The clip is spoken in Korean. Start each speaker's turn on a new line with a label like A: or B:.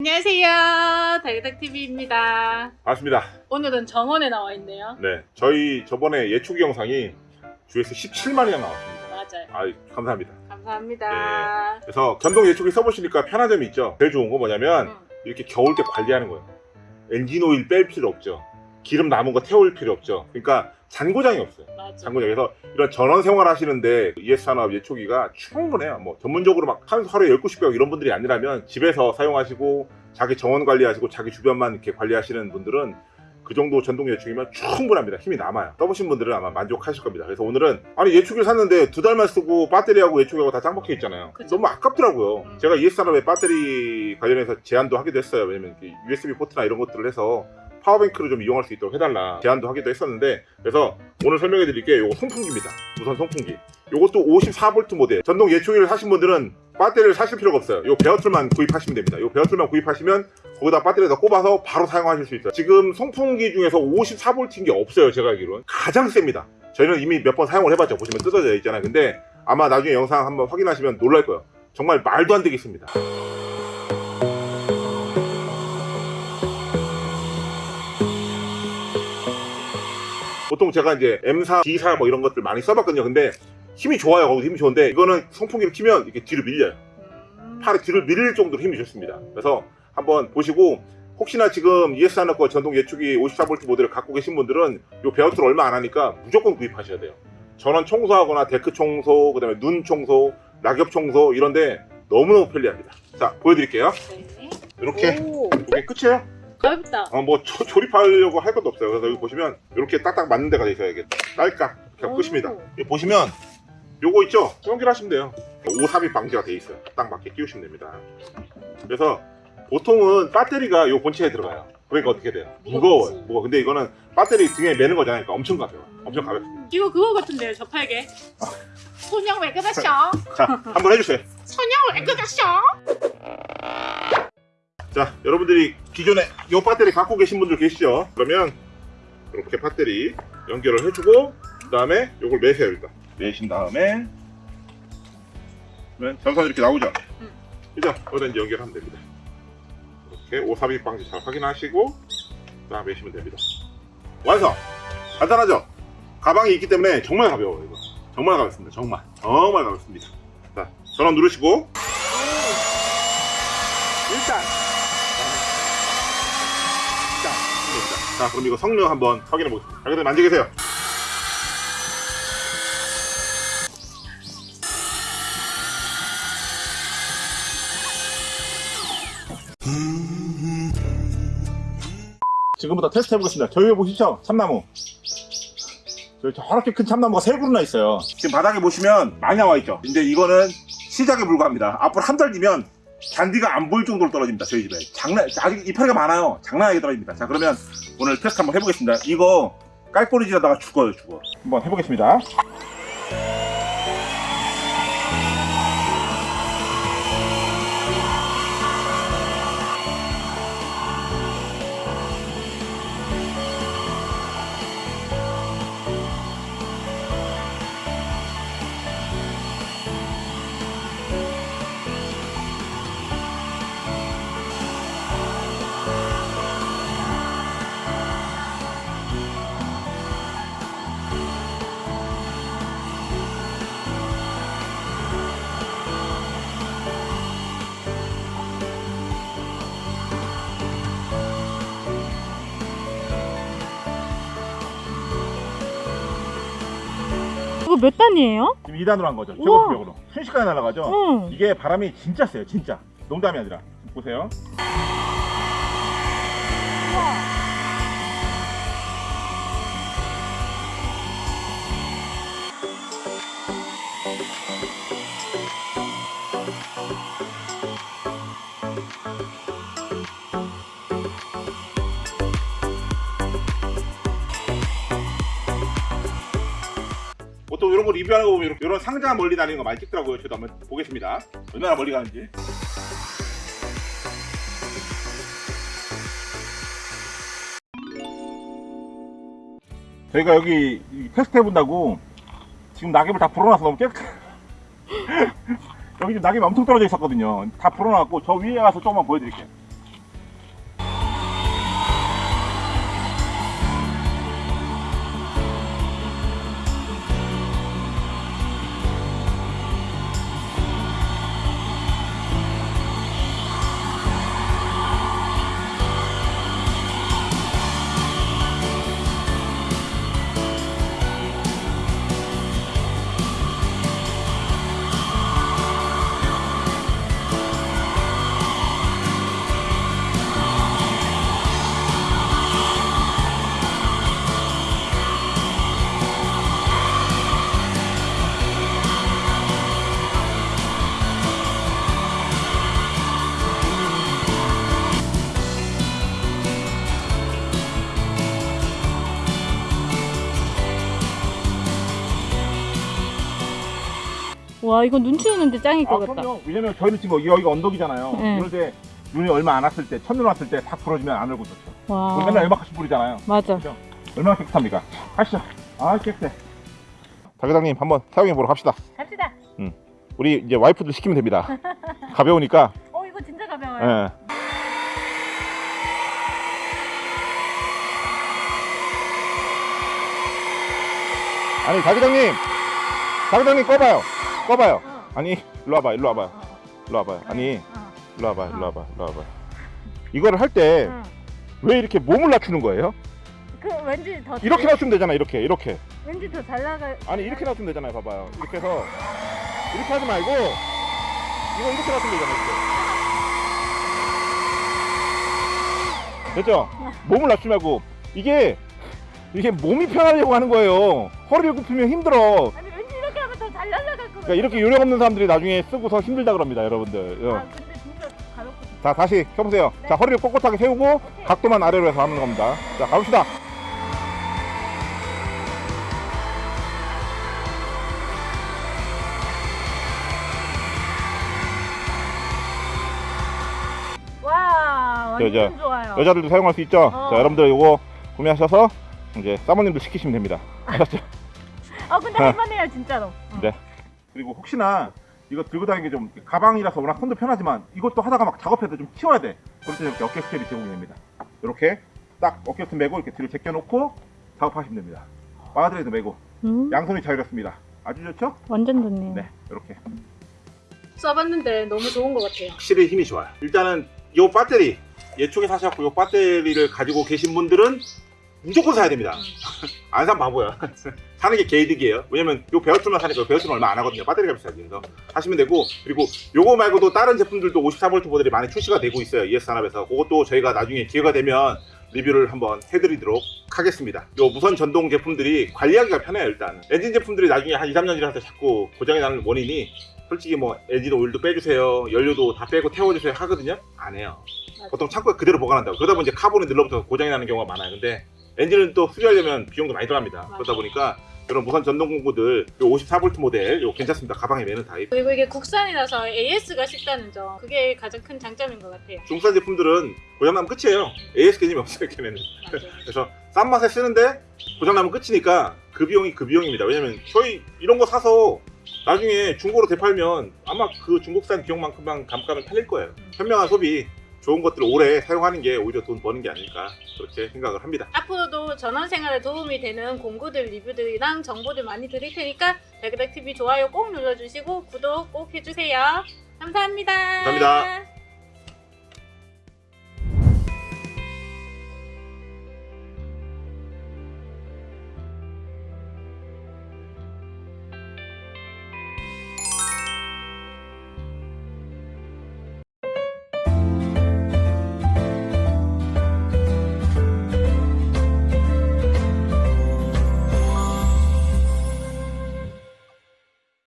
A: 안녕하세요. 달그닥TV입니다.
B: 반갑습니다.
A: 오늘은 정원에 나와 있네요.
B: 네, 저희 저번에 예초기 영상이 조회수 17만이나 나왔습니다.
A: 맞아요.
B: 아, 감사합니다.
A: 감사합니다.
B: 그래서 전동 예초기 써보시니까 편한 점이 있죠. 제일 좋은 건 뭐냐면
A: 음,
B: 이렇게 겨울 때 관리하는 거예요. 엔진 오일 뺄 필요 없죠. 기름 남은 거 태울 필요 없죠. 그러니까 잔고장이 없어요.
A: 맞아.
B: 장군에서 이런 전원 생활 하시는데 ES 산업 예초기가 충분해요. 뭐 전문적으로 막한 하루에 10곳씩 배우고 이런 분들이 아니라면 집에서 사용하시고 자기 정원 관리하시고 자기 주변만 이렇게 관리하시는 분들은 그 정도 전동 예초기면 충분합니다. 힘이 남아요. 써보신 분들은 아마 만족하실 겁니다. 그래서 오늘은 아니 예초기를 샀는데 두 달만 쓰고 배터리하고 예초기하고 다 짱박혀 있잖아요.
A: 그쵸.
B: 너무 아깝더라고요.
A: 음.
B: 제가 ES 산업의 배터리 관련해서 제안도 하기도 했어요. 왜냐면 USB 포트나 이런 것들을 해서 power bank를 좀 이용할 수 있도록 해달라 제안도 하기도 했었는데 그래서 오늘 설명해 드릴 게 요거 송풍기입니다. 무선 송풍기. 요것도 54V 모델. 전동 예초기를 사신 분들은 배터리를 사실 필요가 없어요. 요 bare tool만 구입하시면 됩니다. 요 bare tool만 구입하시면 거기다 배터리에다 꼽아서 바로 사용하실 수 있어요. 지금 송풍기 중에서 54V인 게 없어요 제가 알기로는. 가장 셉니다. 저희는 이미 몇 번 사용을 해봤죠. 보시면 뜯어져 있잖아요. 근데 아마 나중에 영상 한번 확인하시면 놀랄 거예요. 정말 말도 안 되겠습니다 보통 제가 이제 M4, D4 뭐 이런 것들 많이 써봤거든요. 근데 힘이 좋아요. 거기서 힘이 좋은데 이거는 송풍기를 키면 이렇게 뒤로 밀려요.
A: 음,
B: 팔이 뒤로 밀릴 정도로 힘이 좋습니다. 그래서 한번 보시고 혹시나 지금 ES 하나 거 전동 예초기 54V 모델을 갖고 계신 분들은 이 bare tool을 얼마 안 하니까 무조건 구입하셔야 돼요. 정원 청소하거나 데크 청소, 그 다음에 눈 청소, 낙엽 청소 이런데 너무너무 편리합니다. 자 보여드릴게요.
A: 네.
B: 이렇게
A: 오,
B: 이게 끝이에요.
A: 가볍다.
B: 어, 뭐 조, 조립하려고 할 것도 없어요. 그래서 여기 보시면 이렇게 딱딱 맞는 데가 있어요. 이게 딸깍 이렇게 끝입니다.
A: 오.
B: 여기 보시면 요거 있죠? 연결 하시면 돼요. 오삽입 방지가 돼 있어요. 딱 맞게 끼우시면 됩니다. 그래서 보통은 배터리가 요 본체에 들어가요. 그러니까 어떻게 돼요? 무거워요. 무거워. 근데 이거는 배터리 등에 매는 거잖아요. 그러니까 엄청 가벼워. 엄청 가볍습니다.
A: 이거 그거 같은데요, 저팔계. 소냥 왜 그러셔?
B: 자, 한번 해주세요.
A: 소냥 왜 그러셔?
B: 자, 여러분들이 기존에 요 배터리 갖고 계신 분들 계시죠? 그러면 이렇게 배터리 연결을 해주고 그 다음에 요걸 매세요 일단 매신 다음에 그러면 전선 이렇게 나오죠?
A: 음.
B: 그죠? 여기다 이제 연결하면 됩니다 이렇게 오삽입 방지 잘 확인하시고 자 매시면 됩니다 완성! 간단하죠? 가방이 있기 때문에 정말 가벼워요 이거 정말 가볍습니다 정말 정말 가볍습니다 자 전원 누르시고 일단 자, 됩니다. 자, 그럼 이거 성능 한번 확인해 보겠습니다. 자, 그럼 앉아 계세요. 지금부터 테스트 해보겠습니다. 저기 보시죠? 참나무. 저기 저렇게 큰 참나무가 세 그루나 있어요. 지금 바닥에 보시면 많이 나와 있죠. 이제 이거는 시작에 불과합니다. 앞으로 한 달 뒤면 잔디가 안 보일 정도로 떨어집니다. 저희 집에. 장난, 아직 이파리가 많아요. 장난하게 떨어집니다. 자, 그러면 오늘 테스트 한번 해보겠습니다. 이거 깔꼬리질하다가 죽어요, 죽어. 한번 해보겠습니다.
A: 이거 몇 단이에요?
B: 지금 2단으로 한 거죠.
A: 우와.
B: 최고급력으로. 순식간에 날아가죠.
A: 응.
B: 이게 바람이 진짜 세요, 진짜. 농담이 아니라. 보세요. 보통 이런 거 리뷰하는 거 보면 이런 상자 멀리 다니는 거 많이 찍더라고요. 저도 한번 보겠습니다. 얼마나 멀리 가는지. 저희가 여기 이 테스트 해본다고 지금 낙엽을 다 불어놔서 너무 깨끗해. 여기 지금 낙엽이 엄청 떨어져 있었거든요. 다 불어놨고 저 위에 가서 조금만 보여드릴게요.
A: 와 이거 눈치 오는데 짱일 것
B: 아,
A: 같다.
B: 그럼요. 왜냐면 저희는 지금 여기가 언덕이잖아요.
A: 네.
B: 이럴 때 눈이 얼마 안 왔을 때, 첫눈 왔을 때다 불어주면 안 얼고 좋죠.
A: 와.
B: 그럼 맨날 얼마씩 뿌리잖아요.
A: 맞아.
B: 얼마나 깨끗합니까? 가시죠. 아, 깨끗해. 다교장님 한번 사용해 보러 갑시다.
A: 갑시다.
B: 우리 이제 와이프들 시키면 됩니다. 가벼우니까.
A: 어 이거 진짜 가벼워요.
B: 예. 아니 다교장님, 다교장님 꺼봐요. 꺼봐요.
A: 어.
B: 아니 일로 와봐, 일로 와봐,
A: 어,
B: 일로 와봐. 아니
A: 어,
B: 일로 와봐, 일로 와봐, 일로 와봐. 이거를 할 때왜
A: 어.
B: 이렇게 몸을 낮추는 거예요?
A: 그 왠지 더
B: 이렇게
A: 잘-
B: 낮추면 되잖아, 이렇게, 이렇게.
A: 왠지 더 잘 나가.
B: 아니 이렇게 낮추면 되잖아요, 봐봐요. 이렇게 해서 이렇게 하지 말고 이거 이렇게 낮추면 되잖아, 이렇게. 됐죠? 몸을 낮추지 말고 이게 이게 몸이 편하려고 하는 거예요. 허리를 굽히면 힘들어. 그러니까 이렇게 요령 없는 사람들이 나중에 쓰고서 힘들다 그럽니다, 여러분들. 어.
A: 아 근데 진짜 가볍고.
B: 자, 다시 켜보세요.
A: 네.
B: 자, 허리를 꼿꼿하게 세우고 각도만 아래로 해서 하는 겁니다. 자, 가봅시다.
A: 와
B: 여자-
A: 좋아요.
B: 여자들도 사용할 수 있죠?
A: 어.
B: 자, 여러분들 이거 구매하셔서 이제 사모님들 시키시면 됩니다. 아셨죠?
A: 아 근데 할만해요 진짜로. 어.
B: 네. 그리고 혹시나 이거 들고 다니는 게 좀 가방이라서 워낙 손도 편하지만 이것도 하다가 막 작업할 때좀 치워야 돼. 그럴 때 이렇게 어깨 스트랩이 제공이 됩니다. 이렇게 딱 어깨 스트랩 메고 이렇게 뒤로 제껴놓고 작업하시면 됩니다. 바드레도 메고
A: 음,
B: 양손이 자유롭습니다. 아주 좋죠?
A: 완전 좋네요.
B: 네, 이렇게.
A: 써봤는데 너무 좋은 것 같아요.
B: 확실히 힘이 좋아요. 일단은 요 배터리 예초에 사셨고 요 배터리를 가지고 계신 분들은 무조건 사야 됩니다. 안 사면 바보야. 사는 게 개이득이에요. 왜냐면 요 베어툴만 사니까 베어툴은 얼마 안 하거든요. 배터리가 비싸지. 그래서 하시면 되고 그리고 요거 말고도 다른 제품들도 54V 모델이 많이 출시가 되고 있어요. ES 산업에서. 그것도 저희가 나중에 기회가 되면 리뷰를 한번 해드리도록 하겠습니다. 요 무선 전동 제품들이 관리하기가 편해요. 일단 엔진 제품들이 나중에 한 2, 3년 지나서 자꾸 고장이 나는 원인이 솔직히 뭐 엔진 오일도 빼주세요, 연료도 다 빼고 태워주세요 하거든요. 안 해요. 보통 창고에 그대로 보관한다고. 그러다 보면 이제 카본이 늘러붙어서 고장이 나는 경우가 많아요. 근데 엔진은 또 수리하려면 비용도 많이 들어갑니다. 그러다 보니까 이런 무선 전동 공구들 요 54V 모델 요 괜찮습니다. 가방에 매는 타입.
A: 그리고 이게 국산이라서 AS가 쉽다는 점 그게 가장 큰 장점인 것 같아요.
B: 중국산 제품들은 고장 나면 끝이에요. AS 개념이 없어요. 걔네는. 그래서 싼 맛에 쓰는데 고장 나면 끝이니까 그 비용이 그 비용입니다. 왜냐면 저희 이런 거 사서 나중에 중고로 되팔면 아마 그 중국산 비용만큼만 감가면 팔릴 거예요. 현명한 소비, 좋은 것들을 오래 사용하는 게 오히려 돈 버는 게 아닐까 그렇게 생각을 합니다.
A: 앞으로도 전원 생활에 도움이 되는 공구들 리뷰들이랑 정보들 많이 드릴 테니까 백그닥 TV 좋아요 꼭 눌러주시고 구독 꼭 해주세요. 감사합니다.
B: 감사합니다.